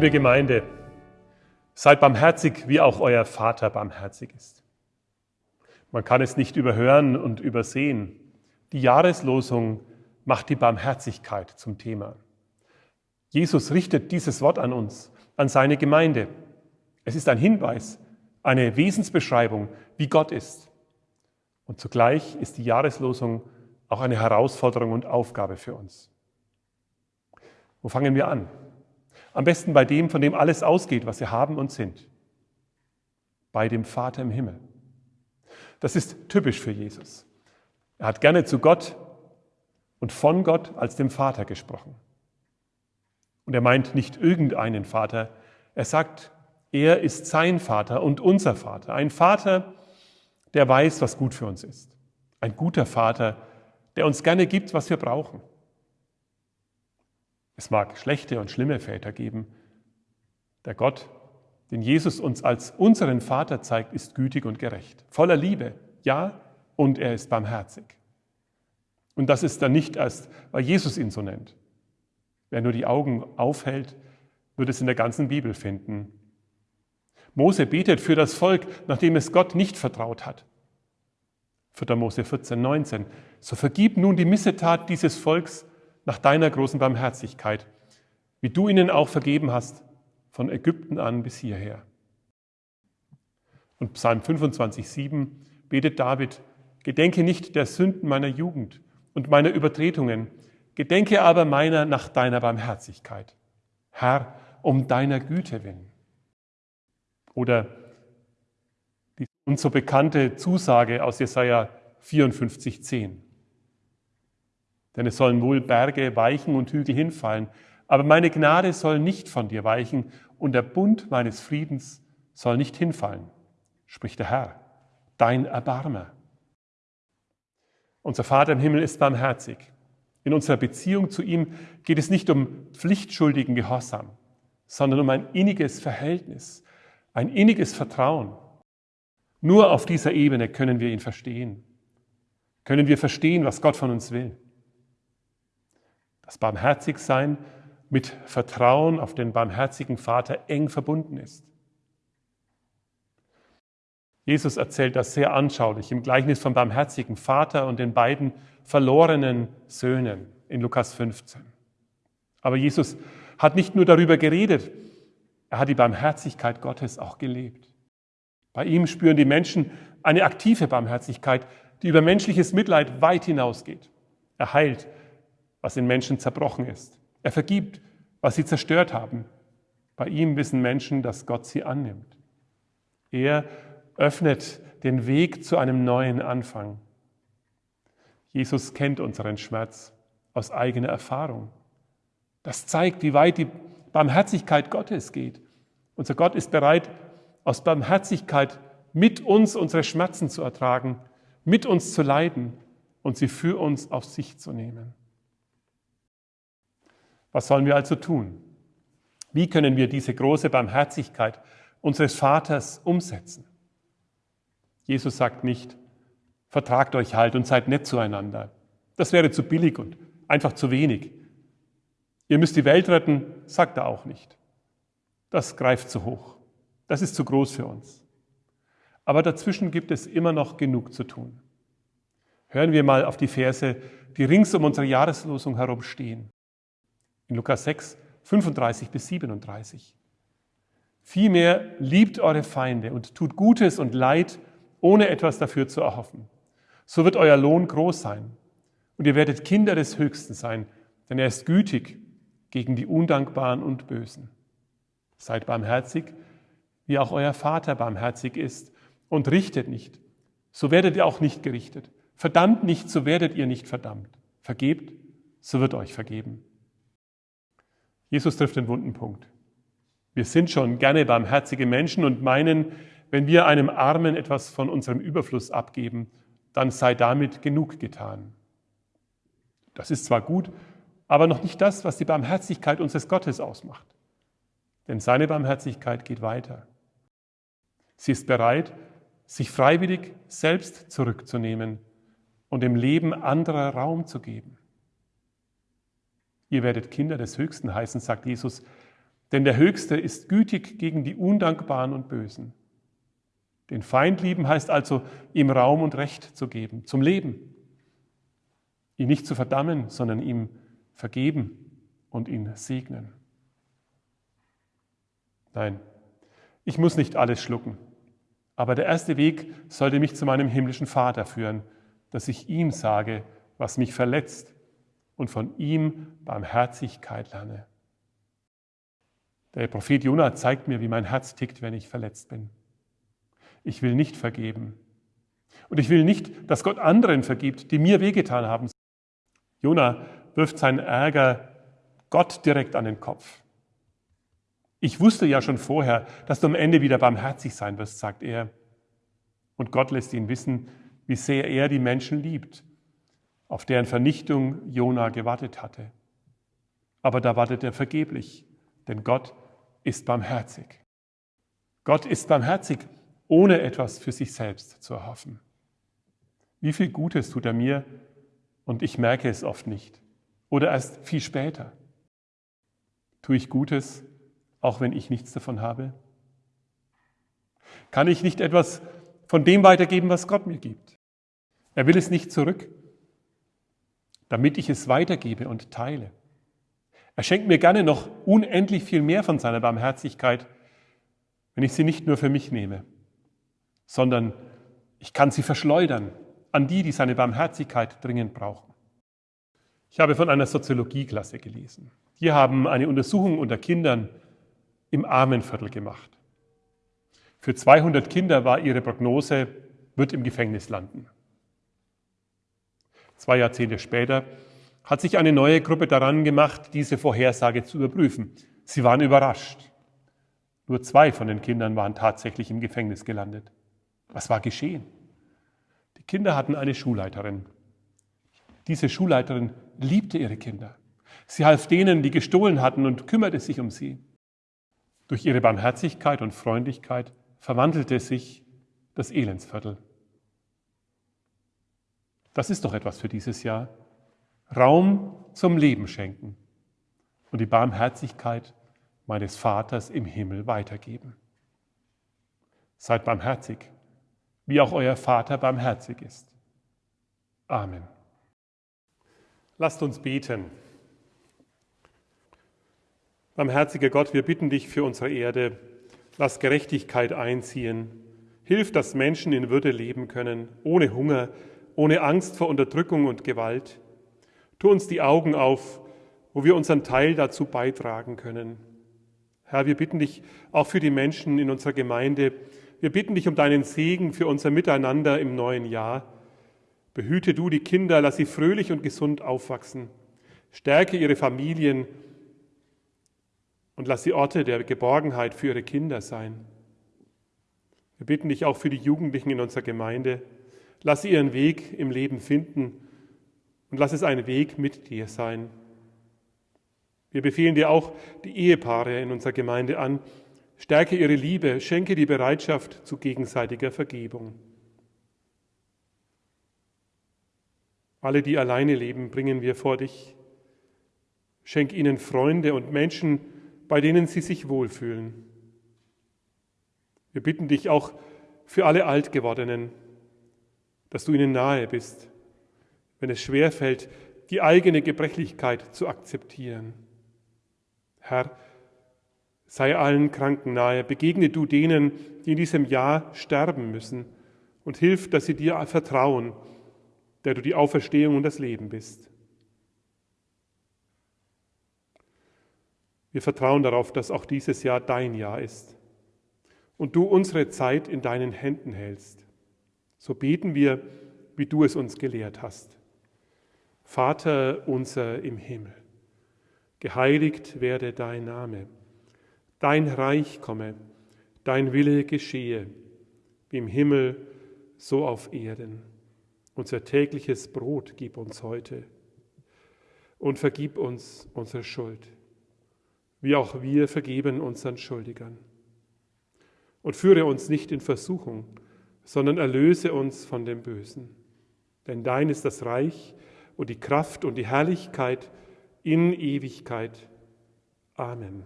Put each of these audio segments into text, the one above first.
Liebe Gemeinde, seid barmherzig, wie auch euer Vater barmherzig ist. Man kann es nicht überhören und übersehen. Die Jahreslosung macht die Barmherzigkeit zum Thema. Jesus richtet dieses Wort an uns, an seine Gemeinde. Es ist ein Hinweis, eine Wesensbeschreibung, wie Gott ist. Und zugleich ist die Jahreslosung auch eine Herausforderung und Aufgabe für uns. Wo fangen wir an? Am besten bei dem, von dem alles ausgeht, was wir haben und sind. Bei dem Vater im Himmel. Das ist typisch für Jesus. Er hat gerne zu Gott und von Gott als dem Vater gesprochen. Und er meint nicht irgendeinen Vater, er sagt, er ist sein Vater und unser Vater. Ein Vater, der weiß, was gut für uns ist. Ein guter Vater, der uns gerne gibt, was wir brauchen. Es mag schlechte und schlimme Väter geben. Der Gott, den Jesus uns als unseren Vater zeigt, ist gütig und gerecht, voller Liebe, ja, und er ist barmherzig. Und das ist dann nicht erst, weil Jesus ihn so nennt. Wer nur die Augen aufhält, wird es in der ganzen Bibel finden. Mose betet für das Volk, nachdem es Gott nicht vertraut hat. 4. Mose 14, 19. So vergib nun die Missetat dieses Volks nach deiner großen Barmherzigkeit, wie du ihnen auch vergeben hast, von Ägypten an bis hierher. Und Psalm 25, 7 betet David, Gedenke nicht der Sünden meiner Jugend und meiner Übertretungen, gedenke aber meiner nach deiner Barmherzigkeit. Herr, um deiner Güte willen. Oder die uns so bekannte Zusage aus Jesaja 54, 10. Denn es sollen wohl Berge weichen und Hügel hinfallen, aber meine Gnade soll nicht von dir weichen und der Bund meines Friedens soll nicht hinfallen, spricht der Herr, dein Erbarmer. Unser Vater im Himmel ist barmherzig. In unserer Beziehung zu ihm geht es nicht um pflichtschuldigen Gehorsam, sondern um ein inniges Verhältnis, ein inniges Vertrauen. Nur auf dieser Ebene können wir ihn verstehen. Können wir verstehen, was Gott von uns will. Das Barmherzigsein mit Vertrauen auf den barmherzigen Vater eng verbunden ist. Jesus erzählt das sehr anschaulich im Gleichnis vom barmherzigen Vater und den beiden verlorenen Söhnen in Lukas 15. Aber Jesus hat nicht nur darüber geredet, er hat die Barmherzigkeit Gottes auch gelebt. Bei ihm spüren die Menschen eine aktive Barmherzigkeit, die über menschliches Mitleid weit hinausgeht. Er heilt, was in Menschen zerbrochen ist. Er vergibt, was sie zerstört haben. Bei ihm wissen Menschen, dass Gott sie annimmt. Er öffnet den Weg zu einem neuen Anfang. Jesus kennt unseren Schmerz aus eigener Erfahrung. Das zeigt, wie weit die Barmherzigkeit Gottes geht. Unser Gott ist bereit, aus Barmherzigkeit mit uns unsere Schmerzen zu ertragen, mit uns zu leiden und sie für uns auf sich zu nehmen. Was sollen wir also tun? Wie können wir diese große Barmherzigkeit unseres Vaters umsetzen? Jesus sagt nicht, vertragt euch halt und seid nett zueinander. Das wäre zu billig und einfach zu wenig. Ihr müsst die Welt retten, sagt er auch nicht. Das greift zu hoch. Das ist zu groß für uns. Aber dazwischen gibt es immer noch genug zu tun. Hören wir mal auf die Verse, die rings um unsere Jahreslosung herum stehen. In Lukas 6, 35 bis 37. Vielmehr liebt eure Feinde und tut Gutes und Leid ohne etwas dafür zu erhoffen. So wird euer Lohn groß sein und ihr werdet Kinder des Höchsten sein, denn er ist gütig gegen die Undankbaren und Bösen. Seid barmherzig, wie auch euer Vater barmherzig ist und richtet nicht, so werdet ihr auch nicht gerichtet. Verdammt nicht, so werdet ihr nicht verdammt. Vergebt, so wird euch vergeben. Jesus trifft den wunden Punkt. Wir sind schon gerne barmherzige Menschen und meinen, wenn wir einem Armen etwas von unserem Überfluss abgeben, dann sei damit genug getan. Das ist zwar gut, aber noch nicht das, was die Barmherzigkeit unseres Gottes ausmacht. Denn seine Barmherzigkeit geht weiter. Sie ist bereit, sich freiwillig selbst zurückzunehmen und dem Leben anderer Raum zu geben. Ihr werdet Kinder des Höchsten heißen, sagt Jesus, Denn der Höchste ist gütig gegen die Undankbaren und Bösen. Den Feind lieben heißt also, ihm Raum und Recht zu geben, zum Leben. Ihn nicht zu verdammen, sondern ihm vergeben und ihn segnen. Nein, ich muss nicht alles schlucken, aber der erste Weg sollte mich zu meinem himmlischen Vater führen, dass ich ihm sage, was mich verletzt und von ihm Barmherzigkeit lerne. Der Prophet Jonah zeigt mir, wie mein Herz tickt, wenn ich verletzt bin. Ich will nicht vergeben. Und ich will nicht, dass Gott anderen vergibt, die mir wehgetan haben. Jonah wirft seinen Ärger Gott direkt an den Kopf. Ich wusste ja schon vorher, dass du am Ende wieder barmherzig sein wirst, sagt er. Und Gott lässt ihn wissen, wie sehr er die Menschen liebt, auf deren Vernichtung Jona gewartet hatte. Aber da wartet er vergeblich, denn Gott ist barmherzig. Gott ist barmherzig, ohne etwas für sich selbst zu erhoffen. Wie viel Gutes tut er mir und ich merke es oft nicht oder erst viel später. Tue ich Gutes, auch wenn ich nichts davon habe? Kann ich nicht etwas von dem weitergeben, was Gott mir gibt? Er will es nicht zurück, damit ich es weitergebe und teile. Er schenkt mir gerne noch unendlich viel mehr von seiner Barmherzigkeit, wenn ich sie nicht nur für mich nehme, sondern ich kann sie verschleudern an die, die seine Barmherzigkeit dringend brauchen. Ich habe von einer Soziologieklasse gelesen. Die haben eine Untersuchung unter Kindern im Armenviertel gemacht. Für 200 Kinder war ihre Prognose, wird im Gefängnis landen. Zwei Jahrzehnte später hat sich eine neue Gruppe daran gemacht, diese Vorhersage zu überprüfen. Sie waren überrascht. Nur zwei von den Kindern waren tatsächlich im Gefängnis gelandet. Was war geschehen? Die Kinder hatten eine Schulleiterin. Diese Schulleiterin liebte ihre Kinder. Sie half denen, die gestohlen hatten und kümmerte sich um sie. Durch ihre Barmherzigkeit und Freundlichkeit verwandelte sich das Elendsviertel. Das ist doch etwas für dieses Jahr. Raum zum Leben schenken und die Barmherzigkeit meines Vaters im Himmel weitergeben. Seid barmherzig, wie auch euer Vater barmherzig ist. Amen. Lasst uns beten. Barmherziger Gott, wir bitten dich für unsere Erde, lass Gerechtigkeit einziehen. Hilf, dass Menschen in Würde leben können, ohne Hunger, ohne Angst vor Unterdrückung und Gewalt. Tu uns die Augen auf, wo wir unseren Teil dazu beitragen können. Herr, wir bitten dich auch für die Menschen in unserer Gemeinde. Wir bitten dich um deinen Segen für unser Miteinander im neuen Jahr. Behüte du die Kinder, lass sie fröhlich und gesund aufwachsen. Stärke ihre Familien und lass sie Orte der Geborgenheit für ihre Kinder sein. Wir bitten dich auch für die Jugendlichen in unserer Gemeinde. Lass sie ihren Weg im Leben finden und lass es ein Weg mit dir sein. Wir befehlen dir auch die Ehepaare in unserer Gemeinde an. Stärke ihre Liebe, schenke die Bereitschaft zu gegenseitiger Vergebung. Alle, die alleine leben, bringen wir vor dich. Schenk ihnen Freunde und Menschen, bei denen sie sich wohlfühlen. Wir bitten dich auch für alle Altgewordenen, dass du ihnen nahe bist, wenn es schwerfällt, die eigene Gebrechlichkeit zu akzeptieren. Herr, sei allen Kranken nahe, begegne du denen, die in diesem Jahr sterben müssen, und hilf, dass sie dir vertrauen, der du die Auferstehung und das Leben bist. Wir vertrauen darauf, dass auch dieses Jahr dein Jahr ist und du unsere Zeit in deinen Händen hältst. So beten wir, wie du es uns gelehrt hast. Vater unser im Himmel, geheiligt werde dein Name, dein Reich komme, dein Wille geschehe, wie im Himmel, so auf Erden. Unser tägliches Brot gib uns heute und vergib uns unsere Schuld wie auch wir vergeben unseren Schuldigern. Und führe uns nicht in Versuchung, sondern erlöse uns von dem Bösen. Denn dein ist das Reich und die Kraft und die Herrlichkeit in Ewigkeit. Amen.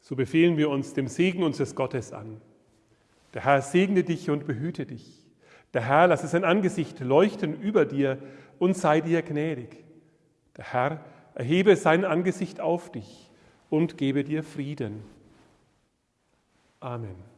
So befehlen wir uns dem Segen unseres Gottes an. Der Herr segne dich und behüte dich. Der Herr lasse sein Angesicht leuchten über dir und sei dir gnädig. Der Herr erhebe sein Angesicht auf dich und gebe dir Frieden. Amen.